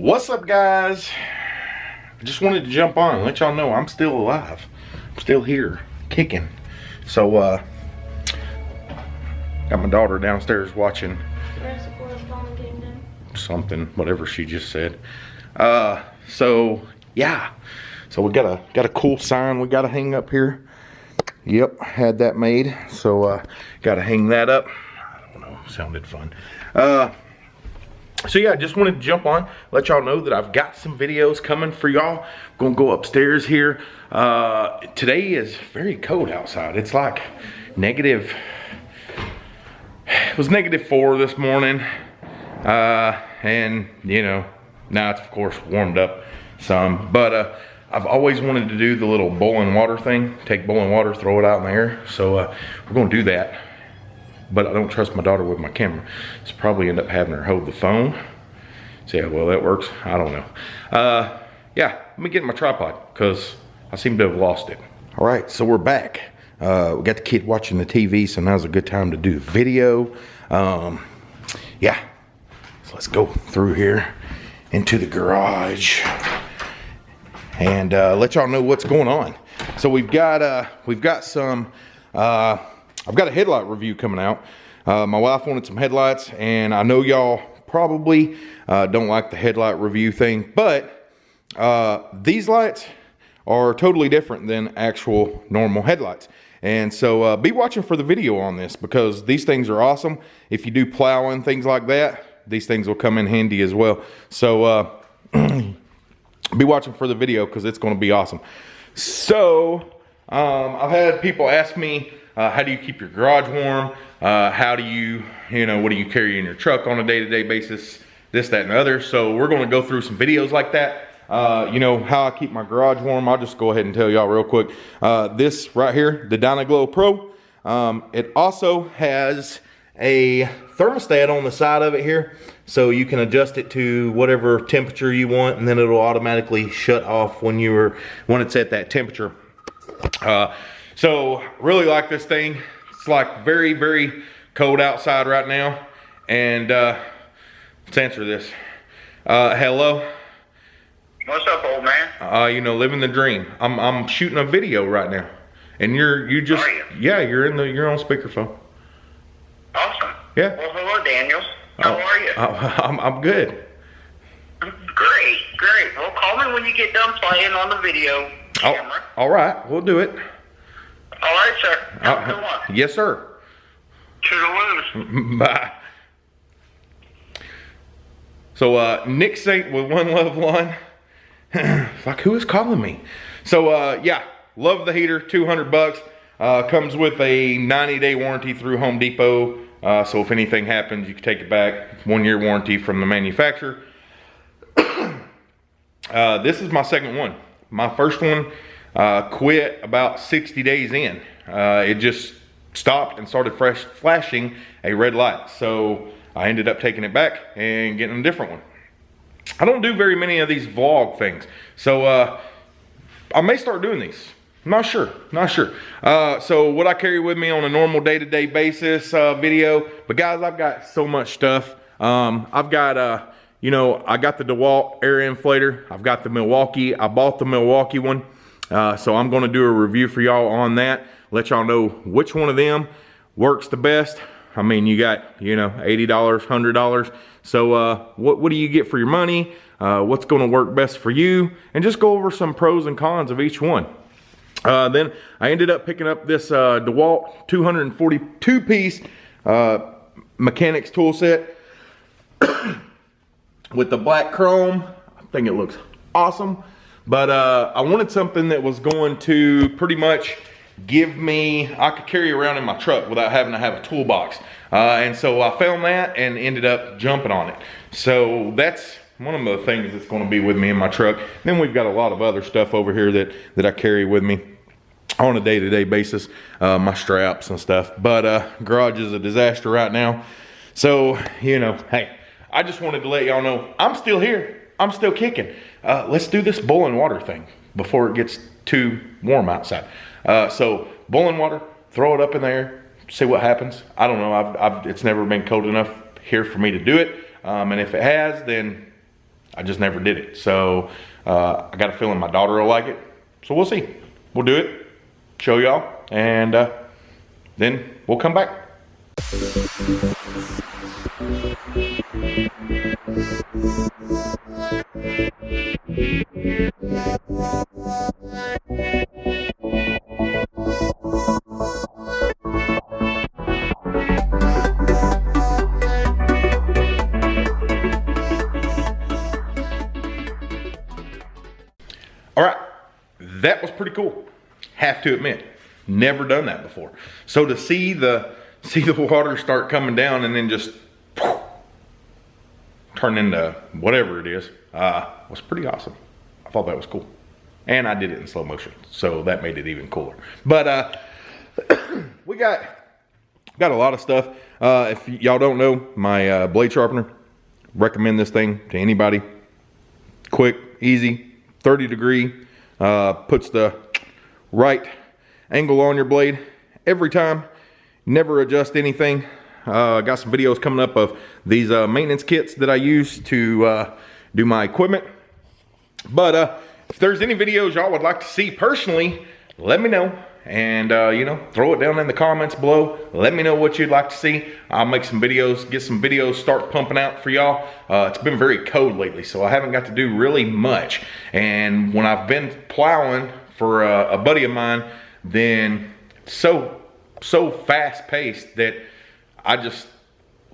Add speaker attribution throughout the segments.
Speaker 1: What's up guys? I just wanted to jump on and let y'all know I'm still alive. I'm still here, kicking. So uh got my daughter downstairs watching something, whatever she just said. Uh so yeah. So we got a got a cool sign we gotta hang up here. Yep, had that made. So uh gotta hang that up. I don't know, sounded fun. Uh so yeah, I just wanted to jump on, let y'all know that I've got some videos coming for y'all. Gonna go upstairs here. Uh, today is very cold outside. It's like negative, it was negative four this morning. Uh, and you know, now it's of course warmed up some, but uh, I've always wanted to do the little boiling water thing. Take boiling water, throw it out in the air. So uh, we're gonna do that but I don't trust my daughter with my camera. So probably end up having her hold the phone. See how well that works? I don't know. Uh, yeah, let me get my tripod because I seem to have lost it. All right, so we're back. Uh, we got the kid watching the TV, so now's a good time to do the video. Um, yeah, so let's go through here into the garage and uh, let y'all know what's going on. So we've got uh, we've got some uh, I've got a headlight review coming out. Uh, my wife wanted some headlights and I know y'all probably uh, don't like the headlight review thing, but uh, these lights are totally different than actual normal headlights. And so uh, be watching for the video on this because these things are awesome. If you do plowing, things like that, these things will come in handy as well. So uh, be watching for the video because it's going to be awesome. So um, I've had people ask me, uh, how do you keep your garage warm? Uh, how do you, you know, what do you carry in your truck on a day-to-day -day basis? This, that, and the other. So we're gonna go through some videos like that. Uh, you know, how I keep my garage warm. I'll just go ahead and tell y'all real quick. Uh, this right here, the Dyna-Glo Pro, um, it also has a thermostat on the side of it here. So you can adjust it to whatever temperature you want and then it'll automatically shut off when you're, when it's at that temperature. So really like this thing. It's like very, very cold outside right now. And uh, let's answer this. Uh, hello.
Speaker 2: What's up, old man?
Speaker 1: Uh, you know, living the dream. I'm I'm shooting a video right now, and you're you just
Speaker 2: you?
Speaker 1: yeah you're in the you're on speakerphone.
Speaker 2: Awesome.
Speaker 1: Yeah.
Speaker 2: Well, hello, Daniel. How
Speaker 1: Oh,
Speaker 2: are you?
Speaker 1: I'm I'm good.
Speaker 2: great, great. Well, call me when you get done playing on the video
Speaker 1: Oh,
Speaker 2: camera.
Speaker 1: all right, we'll do it.
Speaker 2: All right, sir. Have a
Speaker 1: Uh,
Speaker 2: good one.
Speaker 1: yes, sir.
Speaker 2: Toodaloo.
Speaker 1: Bye. So uh, Nick Saint with One Love Lawn. Fuck, who is calling me? So uh, yeah, love the heater, 200 bucks. Uh, comes with a 90 day warranty through Home Depot. Uh, so if anything happens, you can take it back. One year warranty from the manufacturer. uh, this is my second one. My first one uh, quit about 60 days in. Uh, it just stopped and started fresh flashing a red light. So I ended up taking it back and getting a different one. I don't do very many of these vlog things. So uh, I may start doing these. Not sure, not sure. Uh, so what I carry with me on a normal day-to-day basis uh, video, but guys, I've got so much stuff. Um, I've got, uh, you know, I got the DeWalt air inflator. I've got the Milwaukee. I bought the Milwaukee one. Uh, so I'm gonna do a review for y'all on that. Let y'all know which one of them works the best. I mean, you got, you know, $80, $100. So uh, what, what do you get for your money? Uh, what's gonna work best for you? And just go over some pros and cons of each one. Uh, then I ended up picking up this uh, DeWalt 242 piece uh, mechanics tool set with the black chrome. I think it looks awesome. But uh, I wanted something that was going to pretty much give me, I could carry around in my truck without having to have a toolbox. Uh, and so I found that and ended up jumping on it. So that's one of the things that's gonna be with me in my truck. Then we've got a lot of other stuff over here that, that I carry with me on a day-to-day basis, uh, my straps and stuff. But uh, garage is a disaster right now. So, you know, hey, I just wanted to let y'all know I'm still here. I'm still kicking. Uh, let's do this boiling water thing before it gets too warm outside. Uh, so boiling water, throw it up in there, see what happens. I don't know. I've, I've, it's never been cold enough here for me to do it. Um, and if it has, then I just never did it. So uh, I got a feeling my daughter will like it. So we'll see. We'll do it, show y'all, and uh, then we'll come back. All right, that was pretty cool. Have to admit, never done that before. So to see the see the water start coming down and then just turn into whatever it is uh, was pretty awesome. I thought that was cool, and I did it in slow motion, so that made it even cooler. But uh, we got got a lot of stuff. Uh, if y'all don't know, my uh, blade sharpener, recommend this thing to anybody. Quick, easy, 30 degree, uh, puts the right angle on your blade every time. Never adjust anything. Uh, got some videos coming up of these uh, maintenance kits that I use to uh, do my equipment. But uh, if there's any videos y'all would like to see personally, let me know. And, uh, you know, throw it down in the comments below. Let me know what you'd like to see. I'll make some videos, get some videos start pumping out for y'all. Uh, it's been very cold lately, so I haven't got to do really much. And when I've been plowing for a, a buddy of mine, then so, so fast paced that I just,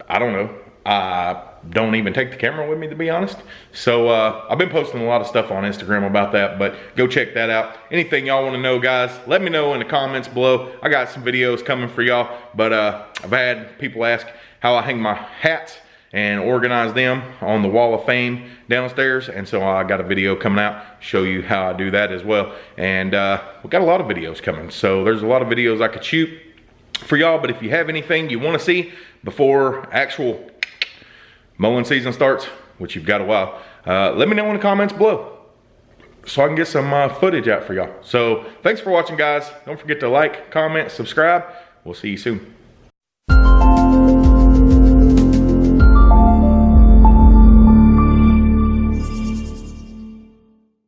Speaker 1: I don't know. I don't even take the camera with me to be honest. So uh, I've been posting a lot of stuff on Instagram about that, but go check that out. Anything y'all wanna know guys, let me know in the comments below. I got some videos coming for y'all, but uh, I've had people ask how I hang my hats and organize them on the wall of fame downstairs. And so I got a video coming out, show you how I do that as well. And uh, we got a lot of videos coming. So there's a lot of videos I could shoot for y'all, but if you have anything you wanna see before actual mowing season starts, which you've got a while, uh, let me know in the comments below so I can get some uh, footage out for y'all. So thanks for watching guys. Don't forget to like, comment, subscribe. We'll see you soon.